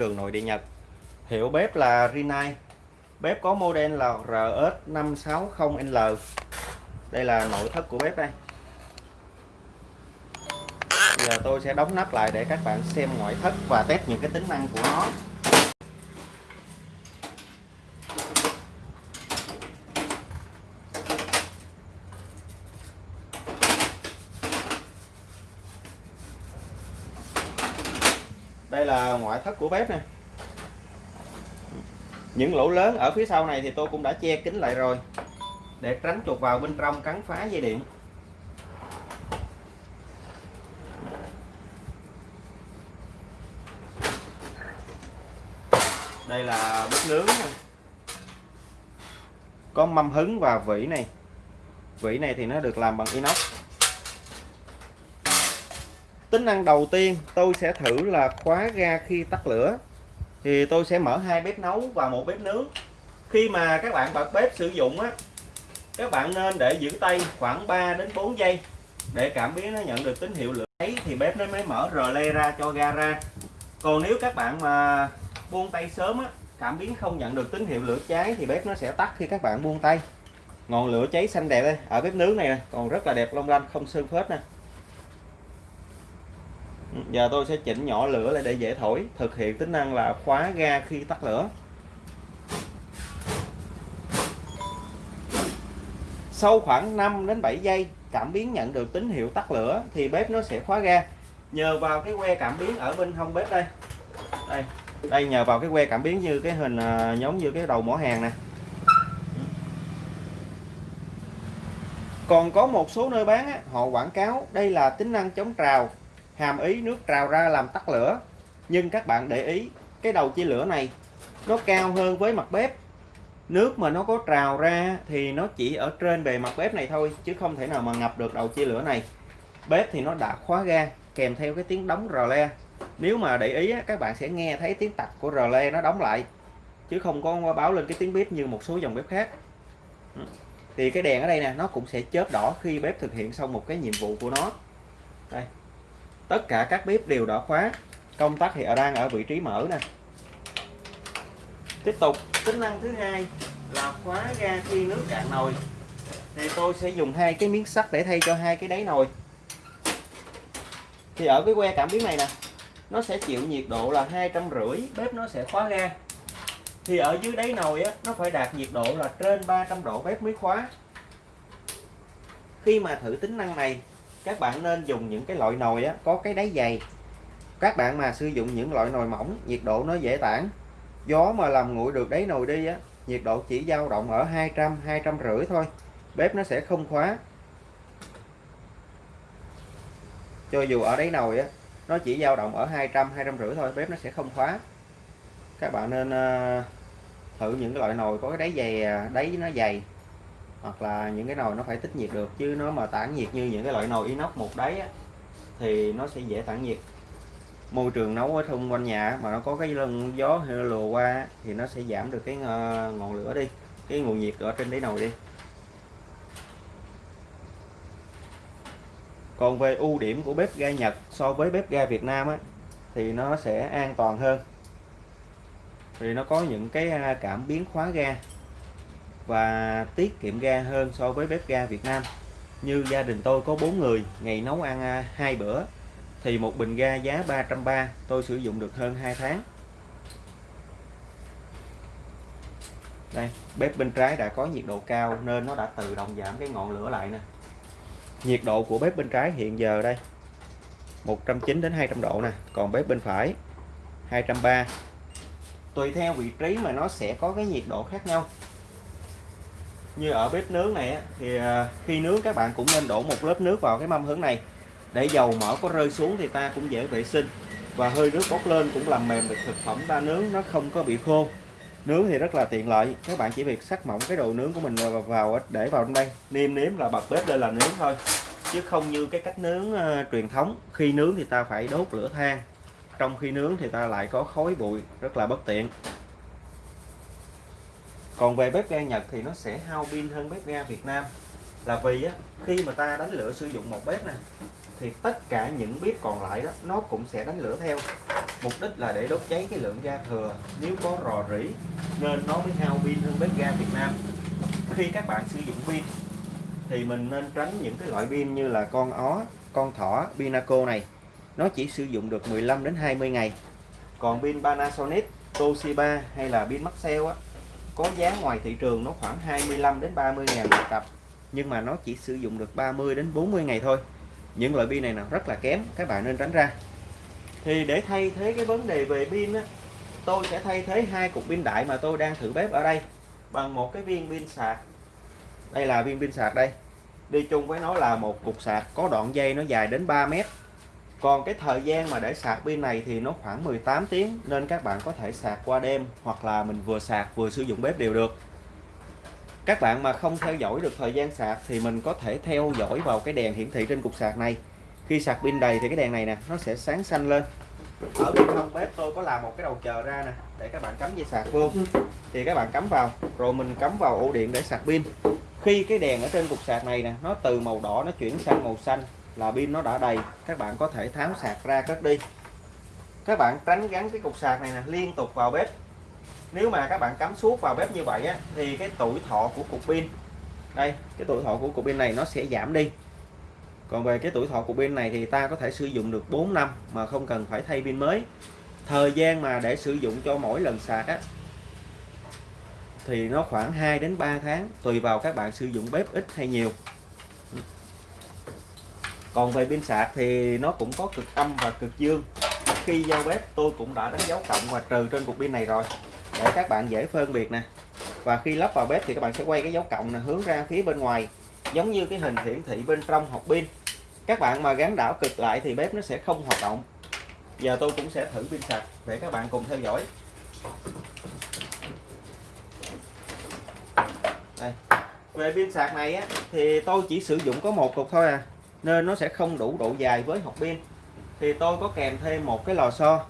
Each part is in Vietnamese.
đường nội địa Nhật. Hiệu bếp là Rinnai bếp có model là RS560L đây là nội thất của bếp đây. Giờ tôi sẽ đóng nắp lại để các bạn xem ngoại thất và test những cái tính năng của nó. Đây là ngoại thất của bếp nè. Những lỗ lớn ở phía sau này thì tôi cũng đã che kín lại rồi, để tránh chuột vào bên trong cắn phá dây điện. Đây là bếp nướng có mâm hứng và vỉ này. Vỉ này thì nó được làm bằng inox tính năng đầu tiên tôi sẽ thử là khóa ga khi tắt lửa. Thì tôi sẽ mở hai bếp nấu và một bếp nướng. Khi mà các bạn bật bếp sử dụng á, các bạn nên để giữ tay khoảng 3 đến 4 giây để cảm biến nó nhận được tín hiệu lửa ấy thì bếp nó mới mở rờ le ra cho ga ra. Còn nếu các bạn mà buông tay sớm á, cảm biến không nhận được tín hiệu lửa cháy, thì bếp nó sẽ tắt khi các bạn buông tay. Ngọn lửa cháy xanh đẹp đây, ở bếp nướng này còn rất là đẹp, long lanh, không sơn phết nè. Ừ, giờ tôi sẽ chỉnh nhỏ lửa lại để dễ thổi thực hiện tính năng là khóa ga khi tắt lửa. Sau khoảng 5 đến 7 giây cảm biến nhận được tín hiệu tắt lửa thì bếp nó sẽ khóa ga. Nhờ vào cái que cảm biến ở bên hông bếp đây. Đây đây nhờ vào cái que cảm biến như cái hình à, giống như cái đầu mỏ hàng nè. Còn có một số nơi bán á, họ quảng cáo đây là tính năng chống trào hàm ý nước trào ra làm tắt lửa. Nhưng các bạn để ý, cái đầu chia lửa này, nó cao hơn với mặt bếp. Nước mà nó có trào ra thì nó chỉ ở trên bề mặt bếp này thôi, chứ không thể nào mà ngập được đầu chia lửa này. Bếp thì nó đã khóa ga, kèm theo cái tiếng đóng rờ le. Nếu mà để ý các bạn sẽ nghe thấy tiếng tạch của rờ le nó đóng lại, chứ không có báo lên cái tiếng bếp như một số dòng bếp khác. Ừ. Thì cái đèn ở đây nè, nó cũng sẽ chớp đỏ khi bếp thực hiện xong một cái nhiệm vụ của nó. Đây tất cả các bếp đều đã khóa. Công tắc thì ở đang ở vị trí mở nè. Tiếp tục. Tính năng thứ hai là khóa ga khi nước cạn nồi. Thì tôi sẽ dùng hai cái miếng sắt để thay cho hai cái đáy nồi. Thì ở cái que cảm biến này nè, nó sẽ chịu nhiệt độ là hai trăm rưỡi, bếp nó sẽ khóa ga. Thì ở dưới đáy nồi á, nó phải đạt nhiệt độ là trên 300 độ bếp mới khóa. Khi mà thử tính năng này các bạn nên dùng những cái loại nồi á, có cái đáy dày. Các bạn mà sử dụng những loại nồi mỏng nhiệt độ nó dễ tản. Gió mà làm nguội được đáy nồi đi á nhiệt độ chỉ dao động ở 200 200 rưỡi thôi. Bếp nó sẽ không khóa. Cho dù ở đáy nồi á nó chỉ dao động ở 200 200 rưỡi thôi bếp nó sẽ không khóa. Các bạn nên ờ, thử những cái loại nồi có cái đáy dày à, đáy nó dày hoặc là những cái nồi nó phải tích nhiệt được chứ nó mà tản nhiệt như những cái loại nồi inox một đáy á, thì nó sẽ dễ tản nhiệt. Môi trường nấu ở xung quanh nhà mà nó có cái lưng gió hay lùa qua thì nó sẽ giảm được cái ờ, ngọn lửa đi cái nguồn nhiệt ở trên đáy nồi đi. Còn về ưu điểm của bếp ga Nhật so với bếp ga Việt Nam á, thì nó sẽ an toàn hơn. Vì nó có những cái cảm biến khóa ga và tiết kiệm ga hơn so với bếp ga Việt Nam. Như gia đình tôi có 4 người, ngày nấu ăn à, hai bữa, thì một bình ga giá 330 tôi sử dụng được hơn 2 tháng. Đây, bếp bên trái đã có nhiệt độ cao nên nó đã tự động giảm cái ngọn lửa lại nè. Nhiệt độ của bếp bên trái hiện giờ đây 190 đến 200 độ nè, còn bếp bên phải 230 tùy theo vị trí mà nó sẽ có cái nhiệt độ khác nhau như ở bếp nướng này thì à, khi nướng các bạn cũng nên đổ một lớp nước vào cái mâm hứng này. Để dầu mỡ có rơi xuống thì ta cũng dễ vệ sinh. Và hơi nước bốc lên cũng làm mềm được thực phẩm ta nướng nó không có bị khô. Nướng thì rất là tiện lợi. Các bạn chỉ việc sắc mỏng cái đồ nướng của mình vào, vào để vào trong đây. Niêm nếm là bật bếp lên là nướng thôi. Chứ không như cái cách nướng uh, truyền thống. Khi nướng thì ta phải đốt lửa than. Trong khi nướng thì ta lại có khói bụi rất là bất tiện còn về bếp ga Nhật thì nó sẽ hao pin hơn bếp ga Việt Nam. Là vì á, khi mà ta đánh lửa sử dụng một bếp nè thì tất cả những bếp còn lại đó nó cũng sẽ đánh lửa theo. Mục đích là để đốt cháy cái lượng ga thừa. Nếu có rò rỉ nên nó mới hao pin hơn bếp ga Việt Nam. Khi các bạn sử dụng pin thì mình nên tránh những cái loại pin như là con ó con thỏ Pinaco này. Nó chỉ sử dụng được 15 đến 20 ngày. Còn pin Panasonic Toshiba hay là pin Maxell á có giá ngoài thị trường nó khoảng 25 đến 30 ngàn một cặp, nhưng mà nó chỉ sử dụng được 30 đến 40 ngày thôi. Những loại pin này nào rất là kém, các bạn nên tránh ra. Thì để thay thế cái vấn đề về pin á, tôi sẽ thay thế hai cục pin đại mà tôi đang thử bếp ở đây bằng một cái viên pin sạc. Đây là viên pin sạc đây. Đi chung với nó là một cục sạc có đoạn dây nó dài đến 3 mét còn cái thời gian mà để sạc pin này thì nó khoảng 18 tiếng, nên các bạn có thể sạc qua đêm hoặc là mình vừa sạc vừa sử dụng bếp đều được. Các bạn mà không theo dõi được thời gian sạc thì mình có thể theo dõi vào cái đèn hiển thị trên cục sạc này. Khi sạc pin đầy thì cái đèn này nè, nó sẽ sáng xanh lên. Ở bên trong bếp tôi có làm một cái đầu chờ ra nè, để các bạn cắm dây sạc vô. Thì các bạn cắm vào, rồi mình cắm vào ổ điện để sạc pin. Khi cái đèn ở trên cục sạc này nè, nó từ màu đỏ nó chuyển sang màu xanh là pin nó đã đầy. Các bạn có thể tháo sạc ra cất đi. Các bạn tránh gắn cái cục sạc này nè liên tục vào bếp. Nếu mà các bạn cắm suốt vào bếp như vậy á, thì cái tuổi thọ của cục pin đây cái tuổi thọ của cục pin này nó sẽ giảm đi. Còn về cái tuổi thọ của pin này thì ta có thể sử dụng được 4 năm mà không cần phải thay pin mới. Thời gian mà để sử dụng cho mỗi lần sạc á thì nó khoảng 2 đến 3 tháng tùy vào các bạn sử dụng bếp ít hay nhiều còn về pin sạc thì nó cũng có cực âm và cực dương. Khi giao bếp tôi cũng đã đánh dấu cộng và trừ trên cục pin này rồi. Để các bạn dễ phân biệt nè. Và khi lắp vào bếp thì các bạn sẽ quay cái dấu cộng này hướng ra phía bên ngoài. Giống như cái hình hiển thị bên trong hộp pin. Các bạn mà gắn đảo cực lại thì bếp nó sẽ không hoạt động. Giờ tôi cũng sẽ thử pin sạc để các bạn cùng theo dõi. Đây. về pin sạc này á, thì tôi chỉ sử dụng có một cục thôi à nên nó sẽ không đủ độ dài với hộp pin thì tôi có kèm thêm một cái lò xo.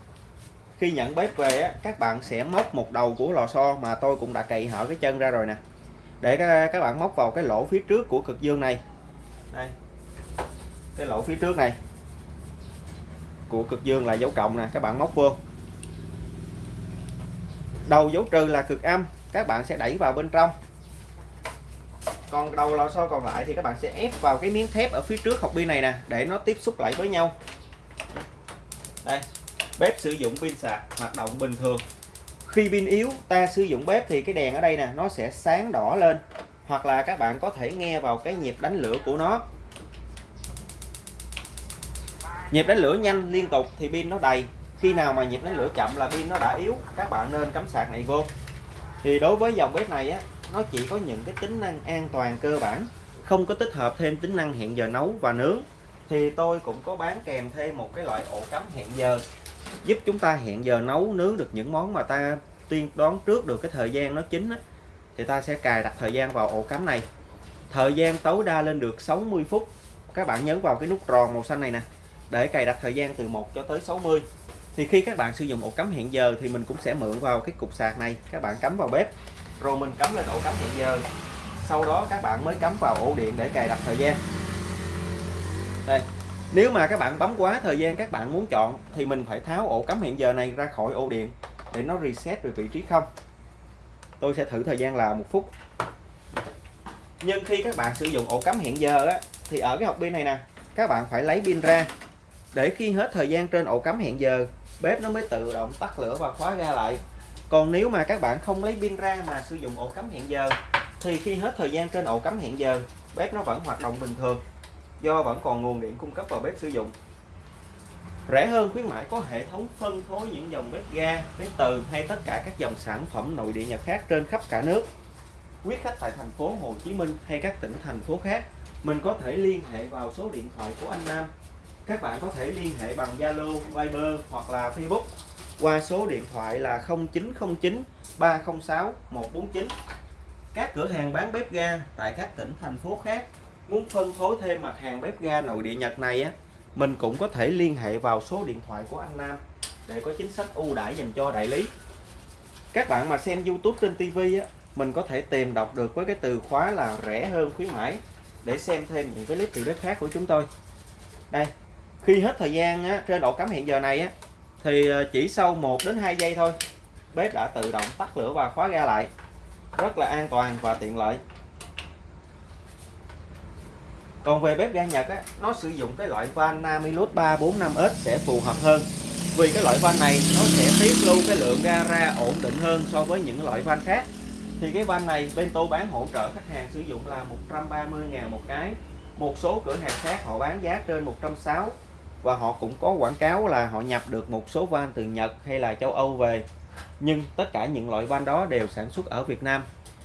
Khi nhận bếp về á, các bạn sẽ móc một đầu của lò xo mà tôi cũng đã cậy hở cái chân ra rồi nè. Để các bạn móc vào cái lỗ phía trước của cực dương này. Đây cái lỗ phía trước này của cực dương là dấu cộng nè các bạn móc vô. Đầu dấu trừ là cực âm các bạn sẽ đẩy vào bên trong còn đầu lò xo còn lại thì các bạn sẽ ép vào cái miếng thép ở phía trước hộp pin này nè, để nó tiếp xúc lại với nhau. Đây, bếp sử dụng pin sạc, hoạt động bình thường. Khi pin yếu, ta sử dụng bếp thì cái đèn ở đây nè, nó sẽ sáng đỏ lên. Hoặc là các bạn có thể nghe vào cái nhịp đánh lửa của nó. Nhịp đánh lửa nhanh liên tục thì pin nó đầy. Khi nào mà nhịp đánh lửa chậm là pin nó đã yếu, các bạn nên cắm sạc này vô. Thì đối với dòng bếp này á nó chỉ có những cái tính năng an toàn cơ bản không có tích hợp thêm tính năng hẹn giờ nấu và nướng. Thì tôi cũng có bán kèm thêm một cái loại ổ cắm hẹn giờ giúp chúng ta hẹn giờ nấu nướng được những món mà ta tiên đoán trước được cái thời gian nó chín á, thì ta sẽ cài đặt thời gian vào ổ cắm này. Thời gian tối đa lên được 60 phút. Các bạn nhấn vào cái nút tròn màu xanh này nè để cài đặt thời gian từ 1 cho tới 60 thì khi các bạn sử dụng ổ cắm hẹn giờ thì mình cũng sẽ mượn vào cái cục sạc này. Các bạn cắm vào bếp rồi mình cắm lên ổ cắm hiện giờ. Sau đó các bạn mới cắm vào ổ điện để cài đặt thời gian. Đây nếu mà các bạn bấm quá thời gian các bạn muốn chọn thì mình phải tháo ổ cắm hiện giờ này ra khỏi ổ điện để nó reset về vị trí không? Tôi sẽ thử thời gian là một phút. Nhưng khi các bạn sử dụng ổ cắm hiện giờ á, thì ở cái hộp pin này nè các bạn phải lấy pin ra. Để khi hết thời gian trên ổ cắm hẹn giờ bếp nó mới tự động tắt lửa và khóa ra lại còn nếu mà các bạn không lấy pin ra mà sử dụng ổ cắm hẹn giờ thì khi hết thời gian trên ổ cắm hẹn giờ bếp nó vẫn hoạt động bình thường do vẫn còn nguồn điện cung cấp vào bếp sử dụng. Rẻ hơn khuyến mãi có hệ thống phân phối những dòng bếp ga bếp từ hay tất cả các dòng sản phẩm nội địa nhật khác trên khắp cả nước. Quý khách tại thành phố Hồ Chí Minh hay các tỉnh thành phố khác mình có thể liên hệ vào số điện thoại của anh Nam. Các bạn có thể liên hệ bằng Zalo, Viber hoặc là Facebook qua số điện thoại là 0909 306 149 các cửa hàng bán bếp ga tại các tỉnh thành phố khác muốn phân phối thêm mặt hàng bếp ga nội địa Nhật này á mình cũng có thể liên hệ vào số điện thoại của anh Nam để có chính sách ưu đãi dành cho đại lý. Các bạn mà xem YouTube trên TV á mình có thể tìm đọc được với cái từ khóa là rẻ hơn khuyến mãi để xem thêm những cái clip từ đất khác của chúng tôi. Đây khi hết thời gian á, trên ổ cắm hiện giờ này á thì ờ, chỉ sau 1 đến 2 giây thôi bếp đã tự động tắt lửa và khóa ga lại. Rất là an toàn và tiện lợi. Còn về bếp ga Nhật á, nó sử dụng cái loại van Namilus 345S sẽ phù hợp hơn. Vì cái loại van này nó sẽ tiết lưu cái lượng ga ra ổn định hơn so với những loại van khác. Thì cái van này bên tôi bán hỗ trợ khách hàng sử dụng là 130 ngàn một cái. Một số cửa hàng khác họ bán giá trên 160 và họ cũng có quảng cáo là họ nhập được một số van từ Nhật hay là châu Âu về. Nhưng tất cả những loại van đó đều sản xuất ở Việt Nam.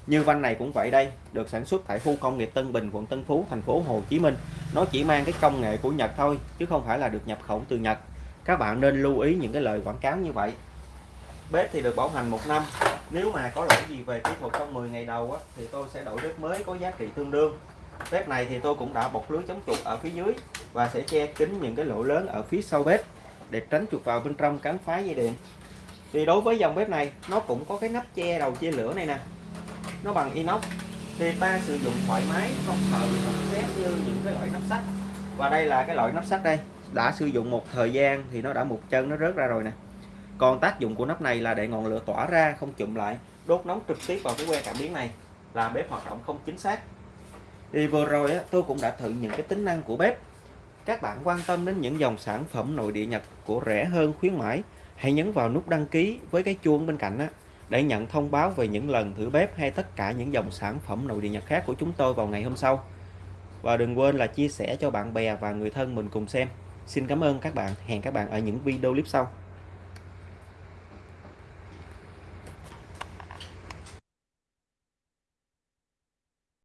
Như van này cũng vậy đây được sản xuất tại khu công nghiệp Tân Bình quận Tân Phú thành phố Hồ Chí Minh. Nó chỉ mang cái công nghệ của Nhật thôi chứ không phải là được nhập khẩu từ Nhật. Các bạn nên lưu ý những cái lời quảng cáo như vậy. Bếp thì được bảo hành một năm. Nếu mà có lỗi gì về kỹ thuật trong 10 ngày đầu á, thì tôi sẽ đổi bếp mới có giá trị tương đương. Bếp này thì tôi cũng đã bọc lưới chống chuột ở phía dưới và sẽ che kín những cái lỗ lớn ở phía sau bếp để tránh chuột vào bên trong cắn phá dây điện. Thì đối với dòng bếp này nó cũng có cái nắp che đầu chia lửa này nè. Nó bằng inox. Thì ta sử dụng thoải mái không sợ bị nóng như những cái loại nắp sắt. Và đây là cái loại nắp sắt đây. Đã sử dụng một thời gian thì nó đã một chân nó rớt ra rồi nè. Còn tác dụng của nắp này là để ngọn lửa tỏa ra không chụm lại đốt nóng trực tiếp vào cái que cảm biến này làm bếp hoạt động không chính xác. Thì vừa rồi á, tôi cũng đã thử những cái tính năng của bếp các bạn quan tâm đến những dòng sản phẩm nội địa Nhật của rẻ hơn khuyến mãi hãy nhấn vào nút đăng ký với cái chuông bên cạnh á, để nhận thông báo về những lần thử bếp hay tất cả những dòng sản phẩm nội địa Nhật khác của chúng tôi vào ngày hôm sau. Và đừng quên là chia sẻ cho bạn bè và người thân mình cùng xem. Xin cảm ơn các bạn. Hẹn các bạn ở những video clip sau.